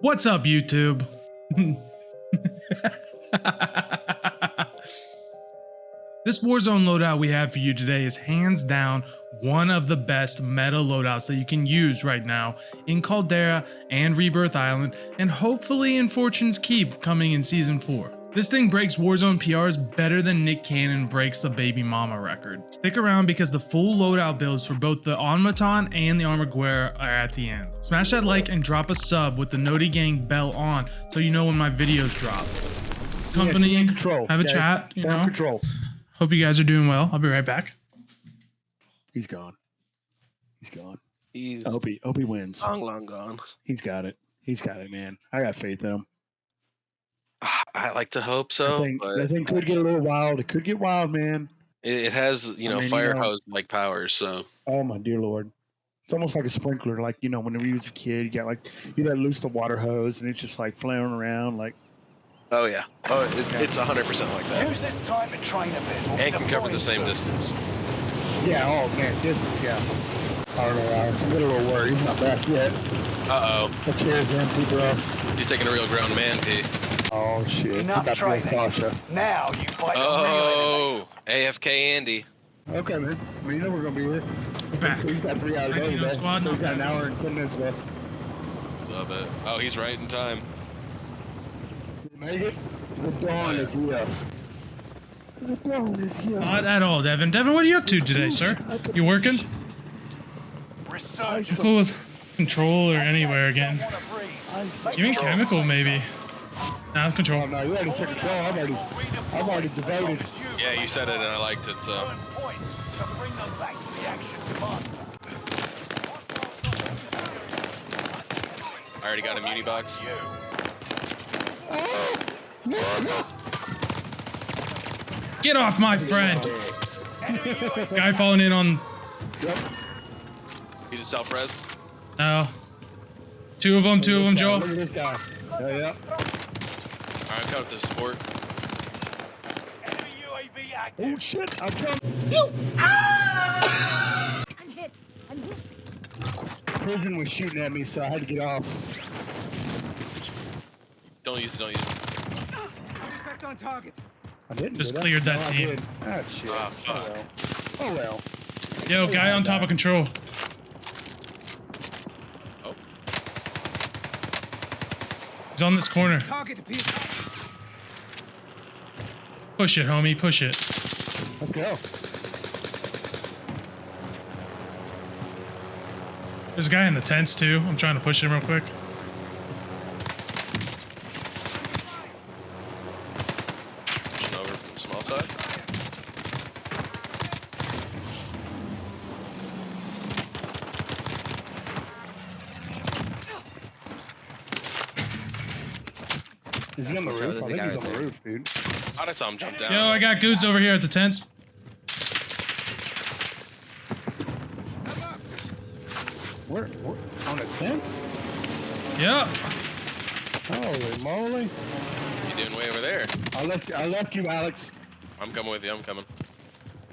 What's up, YouTube? this Warzone loadout we have for you today is hands down one of the best meta loadouts that you can use right now in Caldera and Rebirth Island, and hopefully in Fortune's Keep coming in Season 4. This thing breaks Warzone PRs better than Nick Cannon breaks the Baby Mama record. Stick around because the full loadout builds for both the Automaton and the Armaguerra are at the end. Smash that like and drop a sub with the Noti Gang bell on so you know when my videos drop. Company, Yeah, control, have a okay? chat, you know. control. Hope you guys are doing well. I'll be right back. He's gone. He's gone. He's I hope he, hope he wins. long, long gone. He's got it. He's got it, man. I got faith in him. Ah, I like to hope that, so, thing, but that thing could get a little wild. It could get wild, man. it, it has you I know mean, you fire know- hose like powers. So Oh my dear lord. It's almost like a sprinkler. Like, you know, whenever you was a kid, you got like you let loose the water hose and it's just like flailing around like oh yeah, oh it, it's hundred percent like that, Use this time to train a bit. We'll and be can cover the same soon. distance. Yeah, oh man, distance, yeah. I don't know, Alex. I'm getting a little worried. He's not back yet. Uh oh. The chair's empty, bro. he's taking a real ground man. P. Oh shit. He Enough training. Sasha. Now you fight the enemy. Oh, AFK Andy. Okay, man. I mean, you know we're gonna be here. We're back. So he's got three hours Latino today. squad, so he's not got an hour and ten minutes left. Love it. Oh, he's right in time. Did he make it? The dawn is here. The dawn is here. Not at all, Devin. Devin, what are you up to today, sir? You working? Research. You cool with control or anywhere again? Don't wanna breathe. I see. You mean chemical, maybe? Nah, Oh control. no, you already took control. I've already, I've already devoted. Yeah, you said it, and I liked it. So Earn points to bring them back to the action commander. I already got a muni box. You. Get off my friend! Guy falling in on. Yep. He did self res. No. Two of them, two of them, Look Joel. at this guy. Yeah, yeah. All right, cut the support. Enemy UAV active. Oh shit! I'm coming. I'm hit. I'm hit. Prison was shooting at me, so I had to get off. Don't use it. Don't use it. I didn't. Just did I? cleared that No, I team. did. Ah shit. Ah, Oh fuck. well. Oh well. Yo, guy on top of control. He's on this corner. Push it, homie. Push it. Let's go. There's a guy in the tents too. I'm trying to push him real quick. pushing over from the small side. Is he on the roof? I think he's on the roof, dude. I saw him jump down. Yo, I got Goose over here at the tents. Where? where on the tents? Yep. Holy moly! You doing way over there? I left. I left you, Alex. I'm coming with you. I'm coming.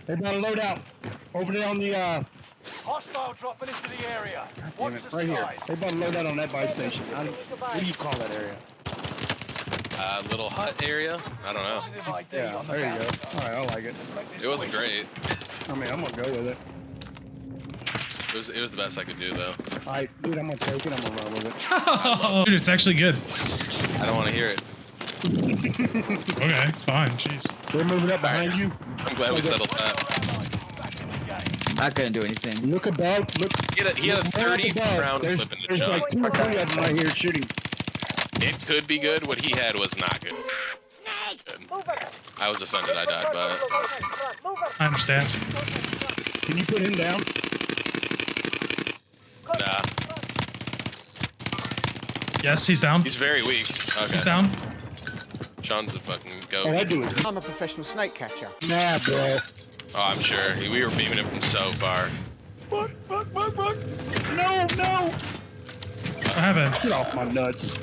They got a loadout. over there on the. uh Hostile dropping into the area. Damn Watch it! the Right here. They about a loadout on that buy station. I, what do you call that area? Uh, little hut area. I don't know. Positive ID Yeah, on the there you go. bounty. All right, I like it. Let's make this It wasn't great. I mean, I'm gonna go with it. It was. It was the best I could do though. All right, dude, I'm gonna take it. I'm gonna run with it. Dude, it's actually good. I don't want to hear it. Okay, fine. Jeez. They're moving up behind you. I'm glad we settled that. Back in the game. Not do anything. Look above. Look. He had a, he had a 30 above. round There's, clip in the there's jug. like two or three of them right here shooting. It could be good. What he had was not good. Good. I was offended. I died by it. I understand. Can you put him down? Nah, Yes, he's down. he's very weak. Okay. He's down. Sean's a fucking All I goat. do is. I'm a professional snake catcher. Nah, bro. Oh, I'm sure. We were beaming him from so far. Fuck, fuck, fuck, fuck. No, no. What happened? Get off my nuts.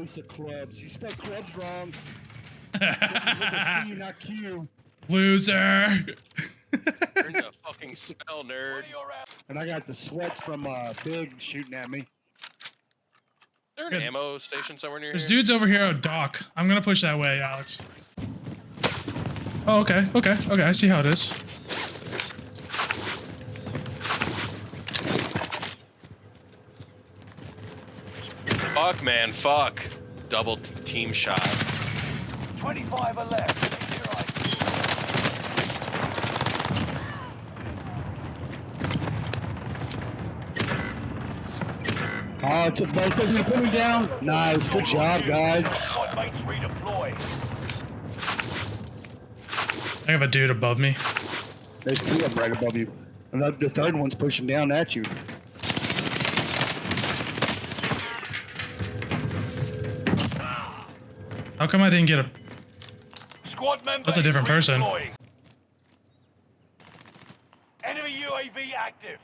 Ace of clubs. You spelled clubs wrong. C, not Q. Loser. There's a fucking spell, nerd. And I got the sweats from uh, Big shooting at me. there an Good. ammo station somewhere near There's here? dudes over here at dock. I'm gonna push that way, Alex. Oh, okay, okay, okay. I see how it is. Fuck, man, fuck. Double t- team shot. 25 are left. Oh, it's a both of you put me down. Nice, good job, guys. Squad mates. I have a dude above me. There's two of them right above you. And the, the third one's pushing down at you. How come I didn't get a? Squad member That's a different person. redeploying. Enemy UAV active.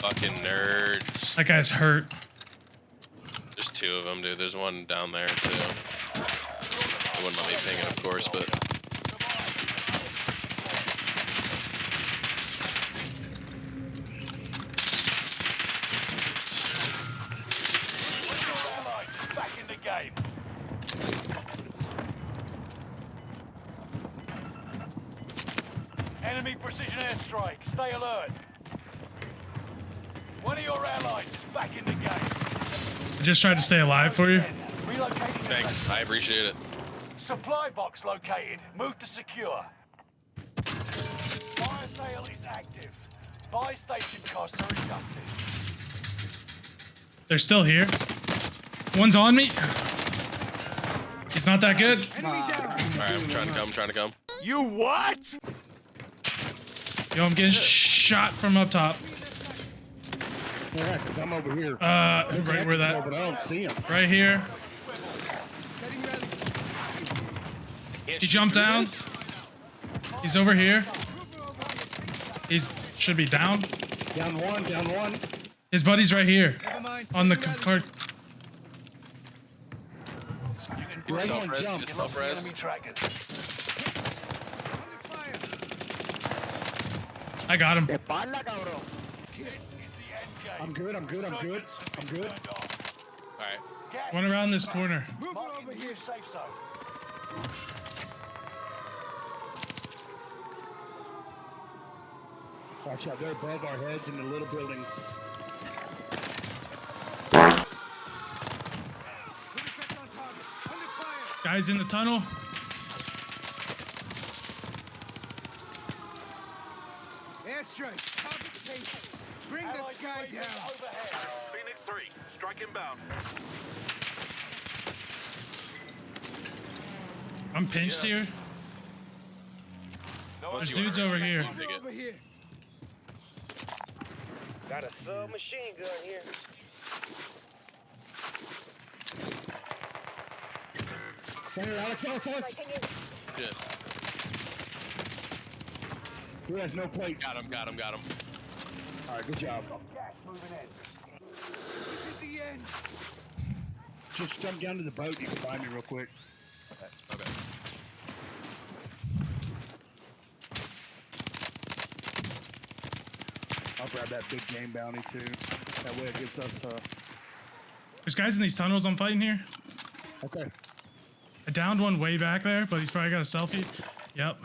Fucking nerds. That guy's hurt. There's two of them, dude. There's one down there, too. They wouldn't let me ping it, of course, but... Allies back in the game. Enemy precision airstrike. Stay alert. One of your allies is back in the game. I just tried to stay alive for you. Relocating Thanks. I appreciate it. Supply box located. Move to secure. Fire sale is active. Buy station costs are adjusted. They're still here. One's on me. He's not that good. Alright, I'm trying to come, I'm trying to come. You what? Yo, I'm getting shot from up top. Yeah, because I'm over here. Uh, right where that. But that, I don't see him. right here. Can't He jumped through down. He's over here. He's should be down. Down one, down one. His buddy's right here on the cart. Right one jump. just You lost self the res. enemy trackers. I got him. This is the. I'm good, I'm good, I'm good, I'm good. Alright. Gas One around this corner. Marking the new safe zone. Watch out, they're above our heads in the little buildings. Guys in the tunnel. Target's patient. Bring the sky down. overhead. Phoenix 3, strike inbound. I'm pinched Yes. here. No There's dudes over here. Over here. Got a submachine gun here. Right here, Alex, Alex, Alex. Shit. Who has no plates? Got him, got him, got him. Alright, good job. This is the end. Just jump down to the boat, you can find me real quick. Okay. I'll grab that big game bounty too. That way it gives us uh There's guys in these tunnels I'm fighting here. okay. I downed one way back there, but he's probably got a selfie. Yep.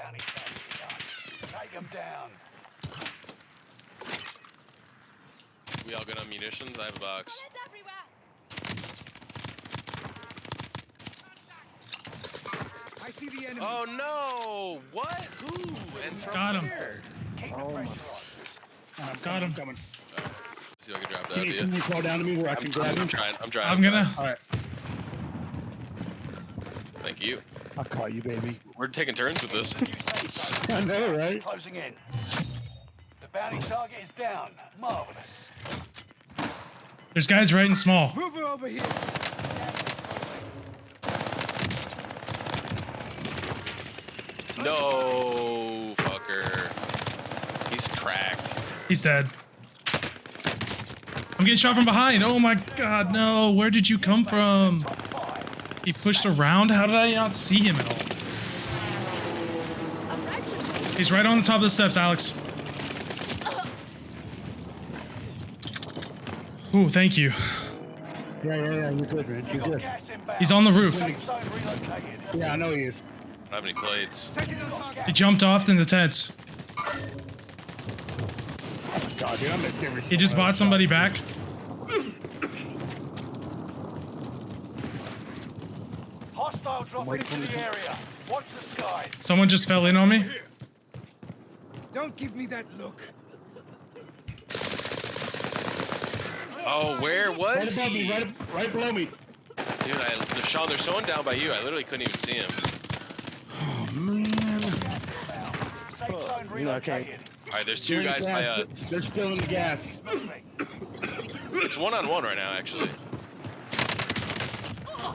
Bounty target done. Take them down. We all good on munitions? I have. I see the enemy. Oh no! What? Who? And from Got him. where? Oh my- I'm Got coming, him. I'm coming. See if I can drop that Can to you, you. can you crawl down to me where I can grab I'm him? trying, I'm trying. I'm gonna. Alright. Thank you. I caught you, baby. We're taking turns with this. New safe zone. I know, right? Closing in. The bounty target is down. Marvelous. There's guys right in small. Move her over here. No, fucker. He's cracked. He's dead. I'm getting shot from behind. Oh my god, no. Where did you come from? He pushed around? How did I not see him at all? He's right on the top of the steps, Alex. Ooh, thank you. Yeah, yeah, yeah. You're good, man. You You're good. He's on the roof. Safe zone relocated. Yeah, I know he is. I don't have any blades. Second on target. He jumped off into Ted's. God, dude, I missed every. He just bought somebody those back. Hostile dropping into the area. Watch the skies. Someone just fell in on me. Don't give me that look. Oh, where shots. Right was above me, he? right, right below me. Dude, I, they're, Sean, they're someone down by you. I literally couldn't even see him. Oh man. Safe zone yeah, okay. All right, there's two They're guys by us. They're still in the gas. Moving. It's one on one right now, actually.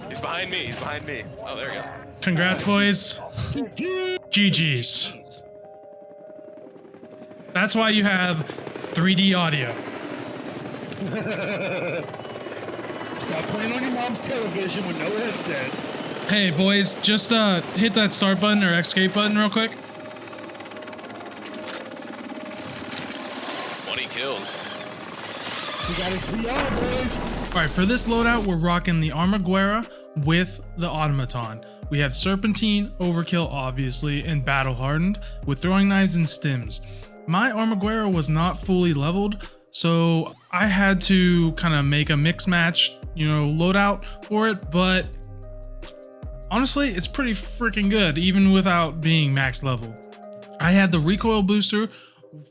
He's behind me. He's behind me. Oh, there we go. Congrats, boys. GG's. That's why you have 3D audio. Stop playing on your mom's television with no headset. Hey, boys, just uh, hit that start button or escape button real quick. 20 kills. He got his PR, boys. All right, for this loadout, we're rocking the Armaguerra with the Automaton. We have Serpentine, Overkill, obviously, and Battle Hardened with throwing knives and stims. My Armaguerra was not fully leveled, so I had to kind of make a mix match, you know, loadout for it, but honestly, it's pretty freaking good, even without being max level. I had the recoil booster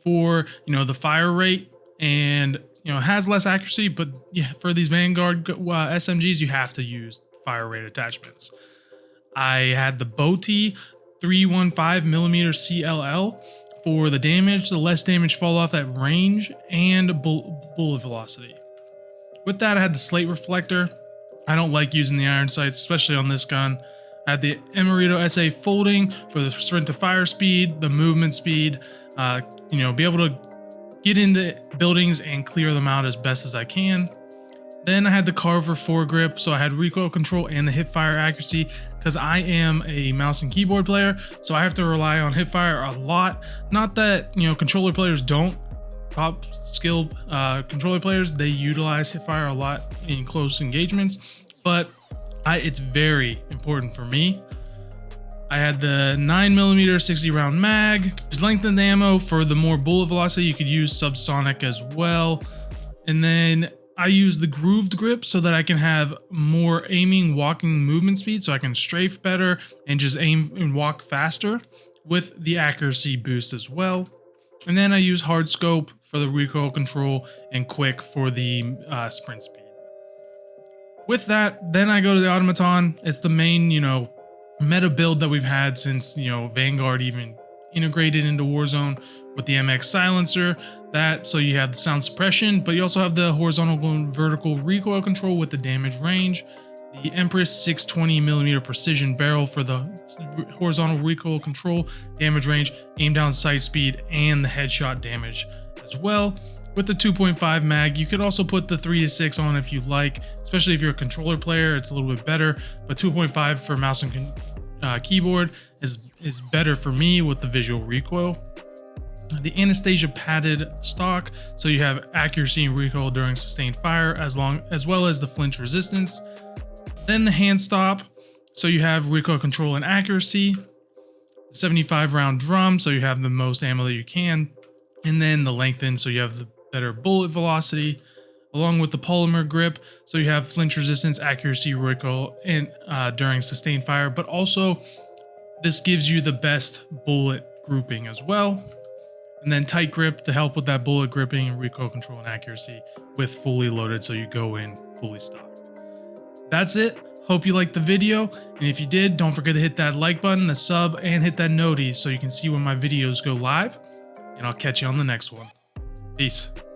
for, you know, the fire rate and, you know, has less accuracy, but yeah, for these Vanguard uh, SMGs, you have to use fire rate attachments. I had the Boti 315 millimeter CLL for the damage, the less damage fall off at range, and bull bullet velocity. With that, I had the slate reflector. I don't like using the iron sights, especially on this gun. I had the Emerito SA folding for the sprint to fire speed, the movement speed, uh, you know, be able to get into buildings and clear them out as best as I can. Then I had the Carver foregrip, so I had recoil control and the hip fire accuracy because I am a mouse and keyboard player, so I have to rely on hip fire a lot. Not that you know controller players don't. Top skill uh, controller players they utilize hip fire a lot in close engagements, but I, it's very important for me. I had the 9mm 60 round mag. Just lengthened ammo for the more bullet velocity. You could use subsonic as well. And then I use the grooved grip so that I can have more aiming, walking movement speed so I can strafe better and just aim and walk faster with the accuracy boost as well. And then I use hard scope for the recoil control and quick for the uh, sprint speed. With that, then I go to the automaton. It's the main, you know, meta build that we've had since, you know, Vanguard even integrated into Warzone with the MX silencer. That so you have the sound suppression, but you also have the horizontal and vertical recoil control with the damage range. The Empress 620 millimeter precision barrel for the horizontal recoil control, damage range, aim down sight speed, and the headshot damage as well. With the 2.5 mag, you could also put the 3 to 6 on if you like, especially if you're a controller player, it's a little bit better. But 2.5 for mouse and uh, keyboard is, is better for me with the visual recoil. The Anastasia padded stock, so you have accuracy and recoil during sustained fire, as long as well as the flinch resistance. Then the hand stop, so you have recoil control and accuracy. 75 round drum, so you have the most ammo that you can. And then the lengthen, so you have the better bullet velocity, along with the polymer grip, so you have flinch resistance, accuracy, recoil, and uh, during sustained fire. But also, this gives you the best bullet grouping as well. And then tight grip to help with that bullet gripping and recoil control and accuracy with fully loaded, so you go in fully stocked. That's it. Hope you liked the video, and if you did, don't forget to hit that like button, the sub, and hit that notice so you can see when my videos go live. And I'll catch you on the next one. Peace.